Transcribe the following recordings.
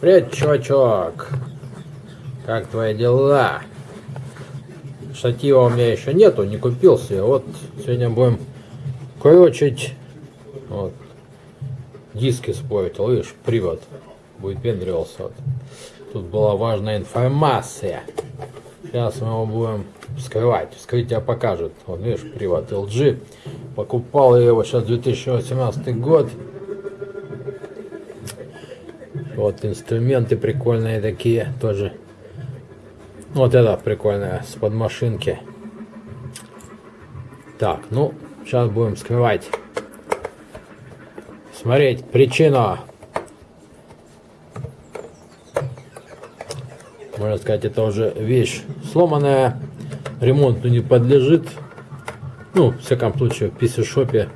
Привет, чувачок. Как твои дела? Штатива у меня еще нету, не купил себе. Вот сегодня будем крочить. Вот. Диски спорить, видишь, привод будет пендрился. Вот. Тут была важная информация. Сейчас мы его будем вскрывать. Вскрытие покажет. Вот видишь, привод LG. Покупал я его сейчас 2018 год. Вот инструменты прикольные такие тоже. Вот это прикольная с подмашинки. Так, ну, сейчас будем скрывать. Смотреть причину. Можно сказать, это уже вещь сломанная. Ремонту не подлежит. Ну, в всяком случае, в писи-шопе.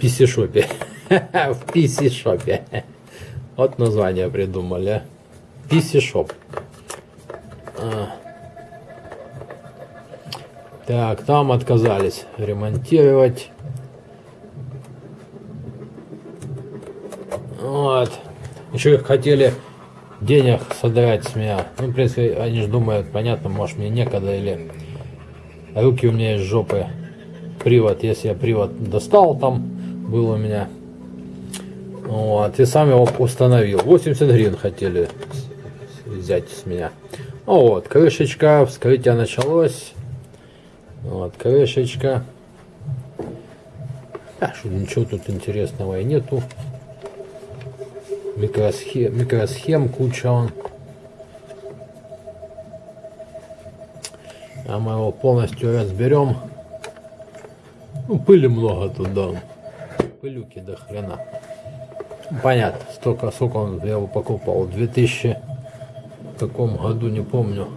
Писи-шопе. В писи-шопе. Вот название придумали. PC Shop. А. Так, там отказались ремонтировать. Вот. Еще хотели денег содрать с меня. Ну, в принципе, они же думают, понятно, может мне некогда или руки у меня из жопы. Привод, если я привод достал, там был у меня вот, и сам его установил. 80 гривен хотели взять с меня. Вот, крышечка, вскрытие началось. Вот, крышечка. А, что ничего тут интересного и нету. Микросхем, микросхем куча он. А мы его полностью разберем. Ну, пыли много тут, да. Пылюки до хрена. Понятно, столько, сколько он, я его покупал, в 2000 каком году, не помню.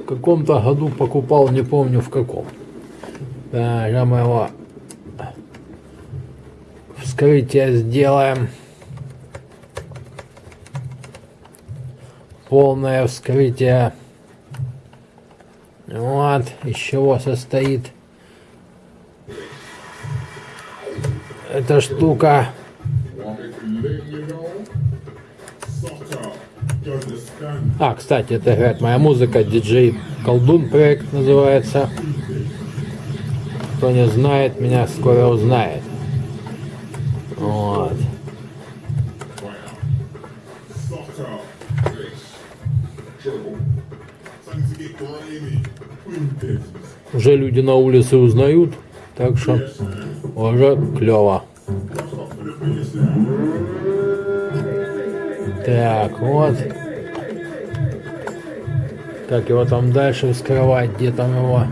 В каком-то году покупал, не помню в каком. Да, я мы его вскрытие сделаем. Полное вскрытие. Вот, из чего состоит эта штука. А, кстати, это играет моя музыка, диджей Колдун проект называется. Кто не знает, меня скоро узнает. Вот. Уже люди на улице узнают, так что уже клево. Так, вот. Как его там дальше вскрывать? Где там его?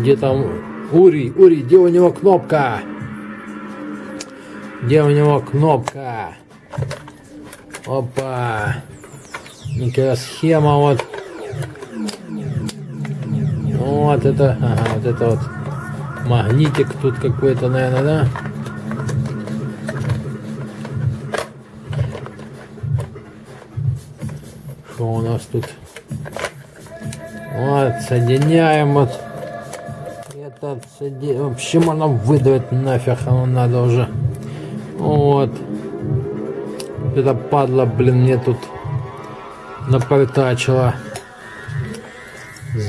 Где там Ури? Ури, где у него кнопка? Где у него кнопка? Опа. Микросхема вот. Вот это, ага, вот это вот магнитик тут какой-то, наверное, да? Что у нас тут? Вот, соединяем вот. Этот соедин... Вообще можно выдавать нафиг, оно надо уже. Вот. Это падла, блин, мне тут напортачила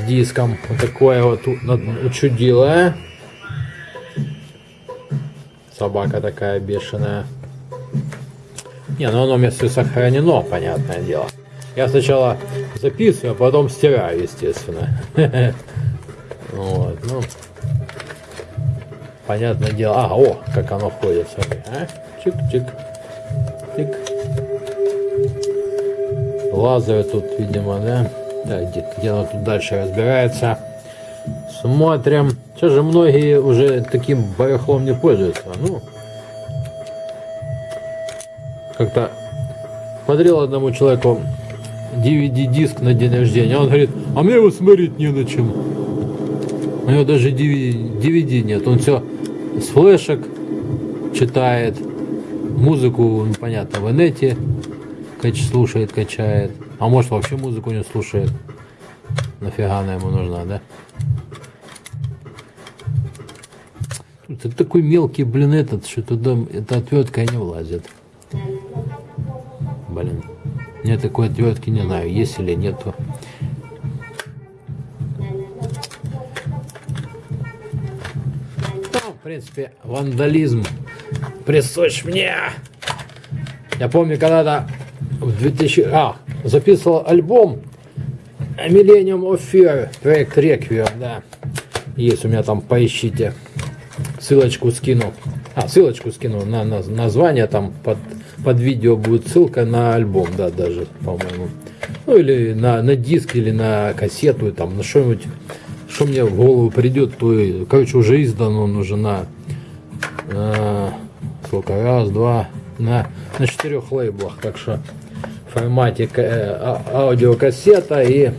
диском. Вот такое вот учудило, а? Собака такая бешеная. Не, ну оно у меня все сохранено, понятное дело. Я сначала записываю, а потом стираю, естественно. Вот, ну. Понятное дело. А, о, как оно ходит, смотри. А? Чик-чик. Тик. Лазеры тут, видимо, да? Да, где, где оно тут дальше разбирается. Смотрим. Сейчас же многие уже таким барахлом не пользуются. Ну, как-то подарил одному человеку DVD-диск на день рождения. Он говорит, а мне его смотреть не на чем. У него даже DVD нет. Он все с флешек читает. Музыку, ну, понятно, в инете слушает, качает. А может вообще музыку не слушает. Нафига она ему нужна, да? Это такой мелкий, блин, этот, что туда эта отвертка не влазит. Блин. Мне такой отвертки не знаю, есть или нету. Ну, в принципе, вандализм присущ мне. Я помню, когда-то в 2000... А, записывал альбом Millennium of Fear, проект Requiem, да. Есть у меня там, поищите. Ссылочку скину. А, ссылочку скину на, на название, там под, под видео будет ссылка на альбом, да, даже, по-моему. Ну, или на, на диск, или на кассету, там, на что-нибудь, что мне в голову придет, то, и, короче, уже издан он уже на, э, сколько, раз, два, на, на четырех лейблах, так что формате э, а, аудиокассета и,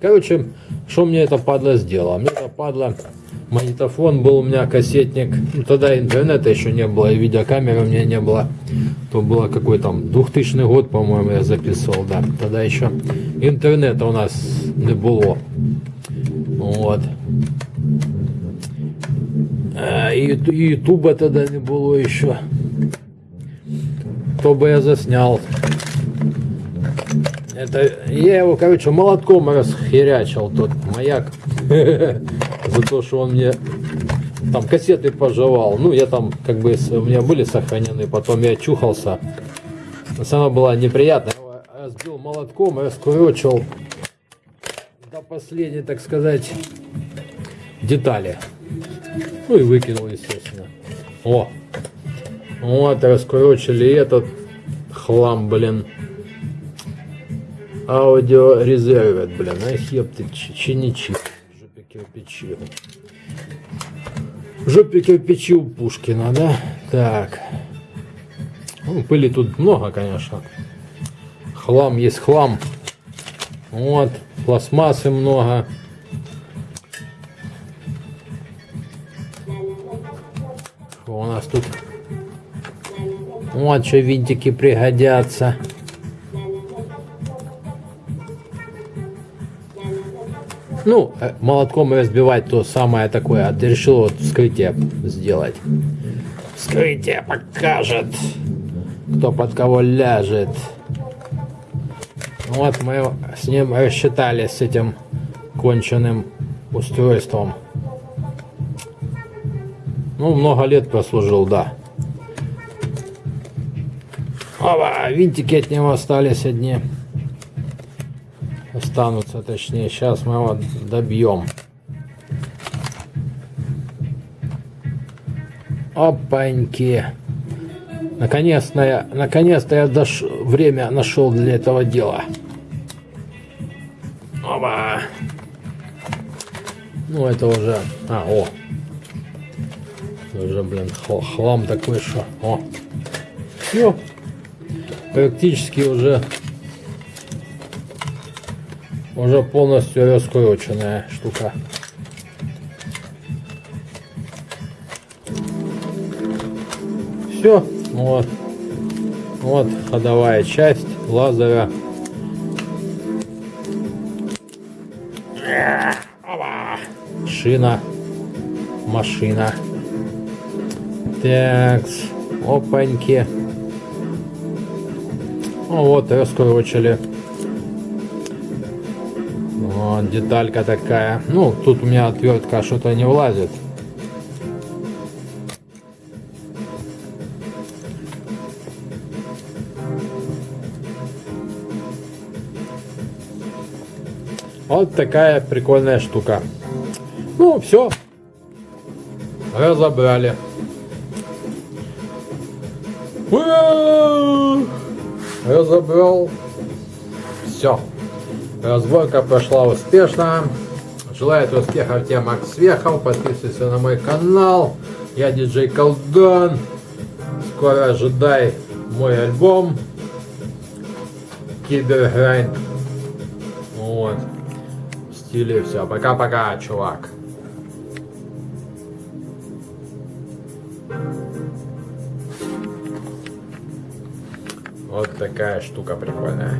короче, что мне это падла сделало? Мне это падла магнитофон был у меня, кассетник. Ну, тогда интернета еще не было, и видеокамеры у меня не было. То было какой там 2000 год, по-моему, я записывал, да. Тогда еще интернета у нас не было. Вот. А, и ютуба тогда не было еще. То бы я заснял. Это я его, короче, молотком расхерячил, тот маяк. За то, что он мне там кассеты пожевал. Ну, я там, как бы, у меня были сохранены, потом я чухался. Сама была неприятная. Я сбил молотком, раскурочил до последней, так сказать, детали. Ну и выкинул, естественно. О! Вот, раскурочили этот хлам, блин аудиорезервет, блин, а хеп чиничи. В жопе кирпичи. Жопе кирпичи у Пушкина, да? Так. Ну, пыли тут много, конечно. Хлам есть хлам. Вот, пластмассы много. Что у нас тут? Вот что винтики пригодятся. Ну, э, молотком разбивать то самое такое. А ты решил вот вскрытие сделать. Вскрытие покажет, кто под кого ляжет. Вот мы с ним рассчитались с этим конченным устройством. Ну, много лет прослужил, да. Опа, винтики от него остались одни останутся, точнее. Сейчас мы его добьем. Опаньки. Наконец-то я, наконец-то я дош... время нашел для этого дела. Опа. Ну, это уже... А, о. Уже, блин, хлам такой, что... О. Все. Практически уже уже полностью раскрученная штука. Все, вот. Вот ходовая часть лазера. Шина. Машина. Так, опаньки. Ну вот, раскручили. Вот деталька такая. Ну, тут у меня отвертка что-то не влазит. Вот такая прикольная штука. Ну, все. Разобрали. Разобрал. Все. Разборка прошла успешно. Желаю успехов тем Макс Вехов. Подписывайся на мой канал. Я диджей Колдон. Скоро ожидай мой альбом. Киберграйнд. Вот. В стиле все. Пока-пока, чувак. Вот такая штука прикольная.